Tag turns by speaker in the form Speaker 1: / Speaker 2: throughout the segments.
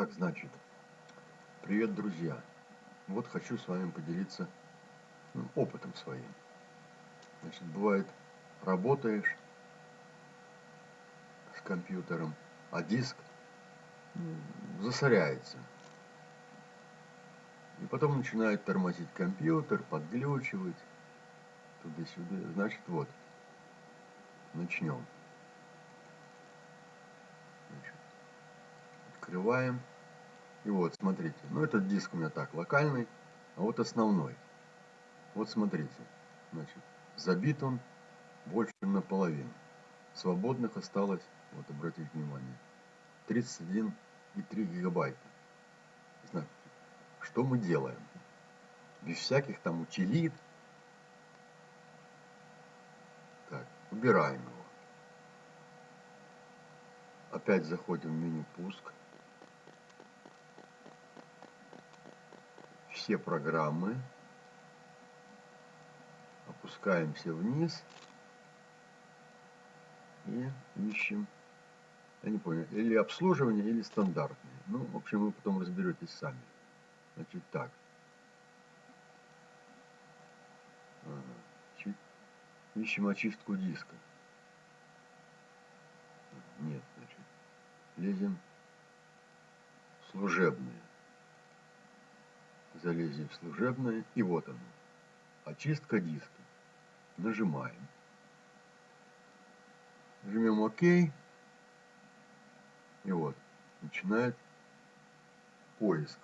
Speaker 1: Так, значит, привет, друзья. Вот хочу с вами поделиться ну, опытом своим. Значит, бывает, работаешь с компьютером, а диск засоряется. И потом начинает тормозить компьютер, подглючивать, туда-сюда. Значит, вот, начнем. Значит, открываем. И вот, смотрите, ну этот диск у меня так, локальный, а вот основной. Вот смотрите, значит, забит он больше, чем наполовину. Свободных осталось, вот обратите внимание, 31,3 гигабайта. Значит, что мы делаем? Без всяких там утилит. Так, убираем его. Опять заходим в меню пуск. Все программы. Опускаемся вниз. И ищем, я не понял, или обслуживание, или стандартные. Ну, в общем, вы потом разберетесь сами. Значит, так. Ага. Ищем очистку диска. Нет, значит. Лезем в служебное. Залезем в служебное. И вот оно. Очистка диска. Нажимаем. Жмем ОК. И вот. Начинает поиск.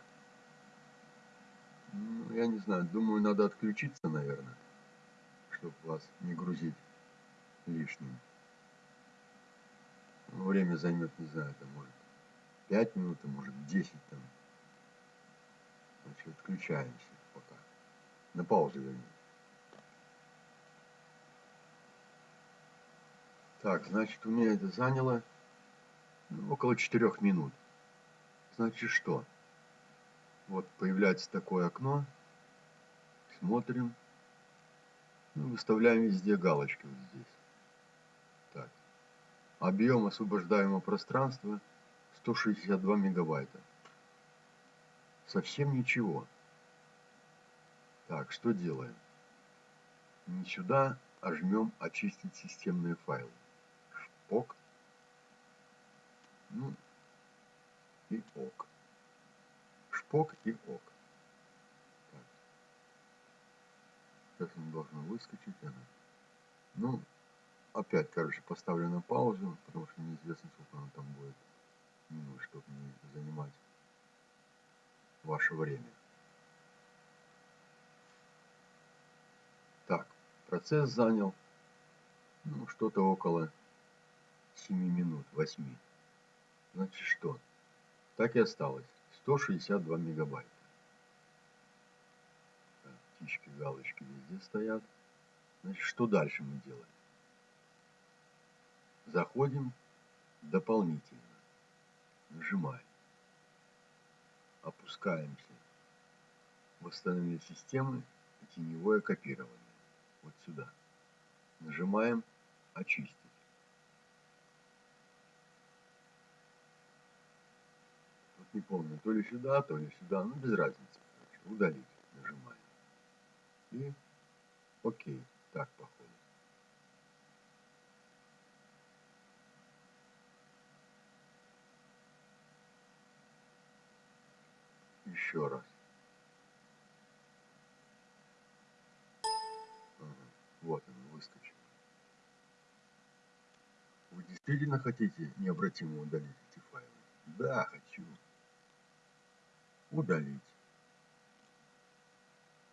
Speaker 1: Ну, я не знаю, думаю, надо отключиться, наверное, чтобы вас не грузить лишним. Время займет, не знаю, это может 5 минут, а может 10 там. Значит, отключаемся пока. На паузу вернее. Так, значит, у меня это заняло ну, около 4 минут. Значит, что? Вот появляется такое окно. Смотрим. Ну, выставляем везде галочки вот здесь. Так. Объем освобождаемого пространства 162 мегабайта. Совсем ничего. Так, что делаем? Не сюда, а жмем очистить системные файлы. Шпок. Ну, и ок шпок и ок. Так. Сейчас он должен выскочить. Она. Ну, опять, короче, поставлю на паузу, потому что неизвестно, сколько он там будет минут, чтобы не ваше время. Так, процесс занял ну, что-то около 7 минут, 8. Значит, что? Так и осталось. 162 мегабайта. Так, птички, галочки везде стоят. Значит, что дальше мы делаем? Заходим дополнительно. Нажимаем. Опускаемся. Восстановление системы и теневое копирование. Вот сюда. Нажимаем очистить. не помню, то ли сюда, то ли сюда, ну без разницы, удалить нажимаем. И окей, так походу. Еще раз. Вот он выскочил. Вы действительно хотите необратимо удалить эти файлы? Да, хочу удалить.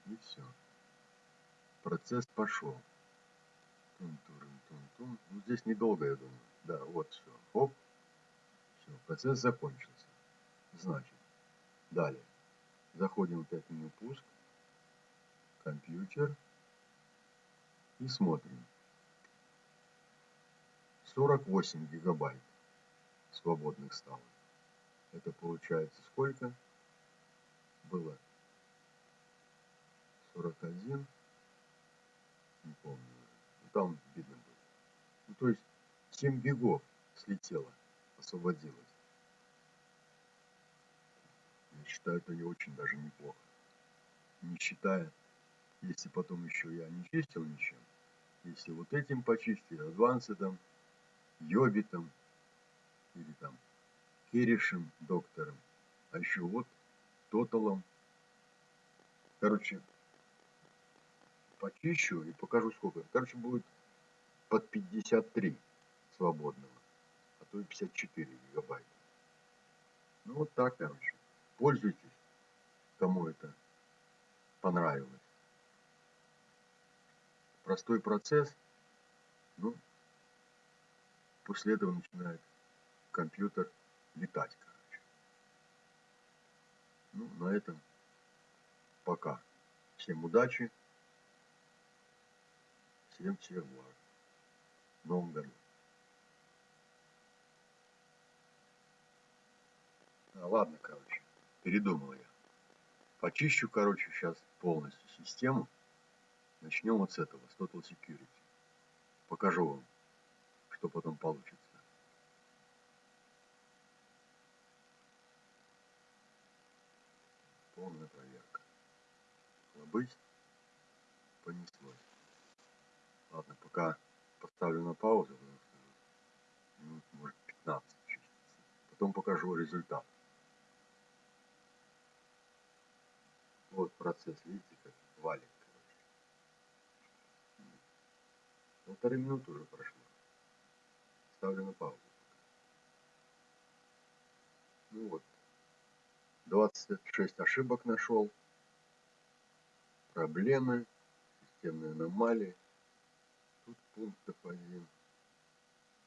Speaker 1: И все. Процесс пошел. Тун -турун -тун -тун. Ну, здесь недолго, я думаю. Да, вот все. Оп. Все, процесс закончился. Значит, далее. Заходим опять в меню пуск. Компьютер. И смотрим. 48 гигабайт свободных стало. Это получается сколько? было 41, не помню ну, там видно было. Ну, то есть 7 бегов слетело, освободилось. Считаю, это не очень даже неплохо. Не считая, если потом еще я не чистил ничем, если вот этим почистить, адвансетом, йобитом или там Киришем доктором, а еще вот тоталом. Короче, почищу и покажу сколько. Короче, будет под 53 свободного, а то и 54 гигабайта. Ну вот так, короче. Пользуйтесь, кому это понравилось. Простой процесс, ну, после этого начинает компьютер летать, короче. Ну, на этом пока. Всем удачи. Всем всех благ. В году. А, ладно, короче, передумал я. Почищу, короче, сейчас полностью систему. Начнем вот с этого, с Total Security. Покажу вам, что потом получится. Полная проверка. Лобысь. Понеслось. Ладно, пока поставлю на паузу, может, 15 чистится. Потом покажу результат. Вот процесс, видите, как валит. Полторы минуты уже прошло. Ставлю на паузу. Ну вот. 26 ошибок нашел. Проблемы, системные аномалии. Тут пунктов один.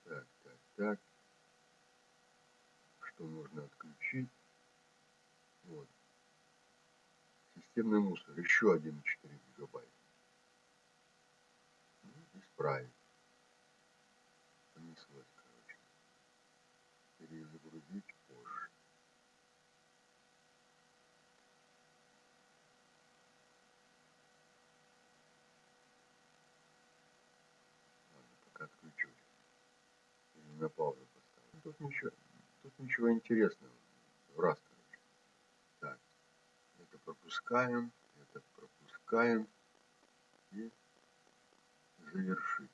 Speaker 1: Так, так, так. Что нужно отключить? Вот системный мусор, еще 1,4 гигабайта. Ну, исправить. Понеслось, короче. Перезагрузить позже. Ладно, пока отключусь. Или на паузу поставлю. Тут ничего, тут ничего интересного. Раз, пропускаем, это пропускаем и завершить.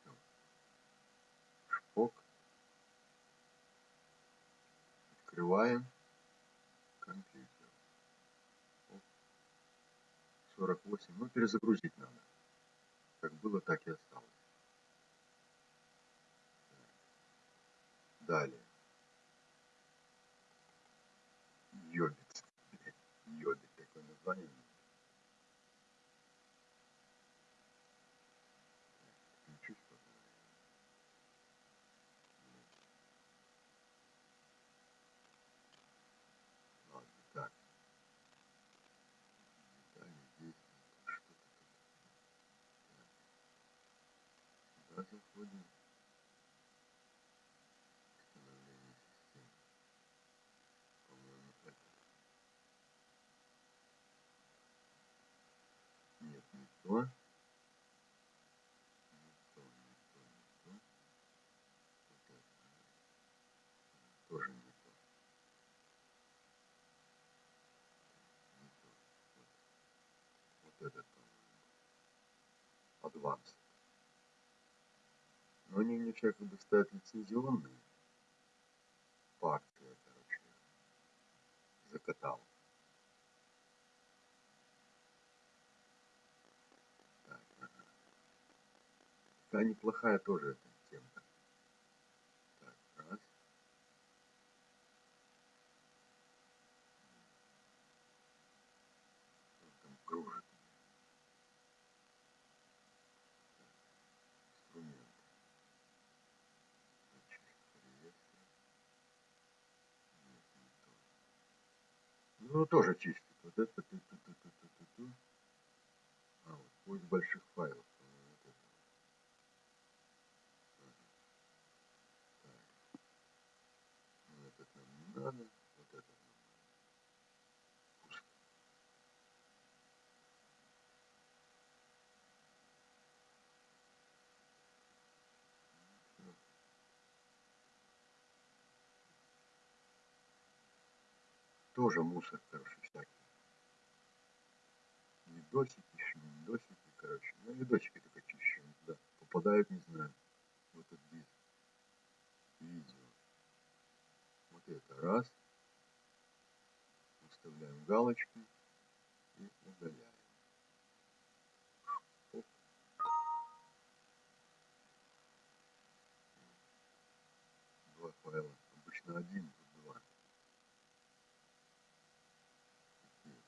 Speaker 1: Все. Шпок. Открываем компьютер. 48. Ну, перезагрузить надо. Как было, так и осталось. Далее. Пока. Ладно, так. Детали здесь. Что-то заходим. 20. Но они у мне якобы ставят лицензионные. Партия, короче, закатал. Так, ага. Та неплохая тоже Ну, тоже чистит. Вот это, ту, ту, ту, ту, ту, ту, ту. А, вот поиск больших файлов. вот это тоже мусор, короче, всякий. Видосики, шминдосики, короче. Ну, видосики только чищу. Да. Попадают, не знаю, в этот диск. Видео. Вот это раз. Выставляем галочку и удаляем. Два файла. Обычно один, тут два. Такие.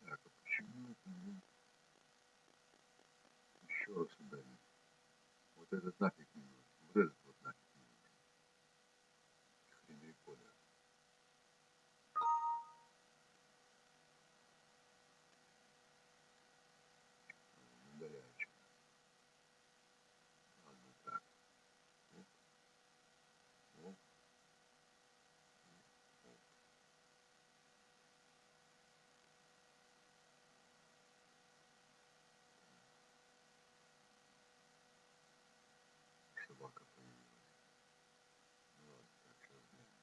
Speaker 1: Так, а почему это мне еще раз удалить? Вот этот нафиг не нужен. Вот этот вот нафиг не нужен. Хрен рекордер. Удаляю что Ладно, так. Оп, оп, оп. Собака появилась. Ну ладно, так, сейчас глянем.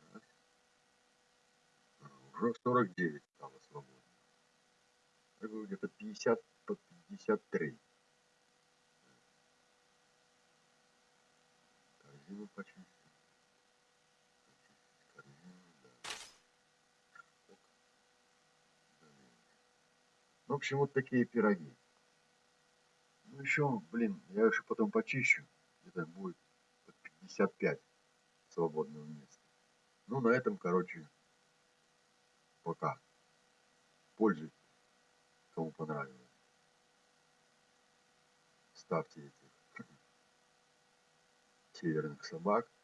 Speaker 1: Раз. А, уже 49 стало свободно. Это было где-то 50 по 53. Корзину почистить. Почистить корзину, да. Ну, в общем, вот такие пироги. Ну, еще, блин, я еще потом почищу. Где-то будет под 55 свободного места. Ну, на этом, короче, пока. Пользуйтесь, кому понравилось. Ставьте этих северных собак.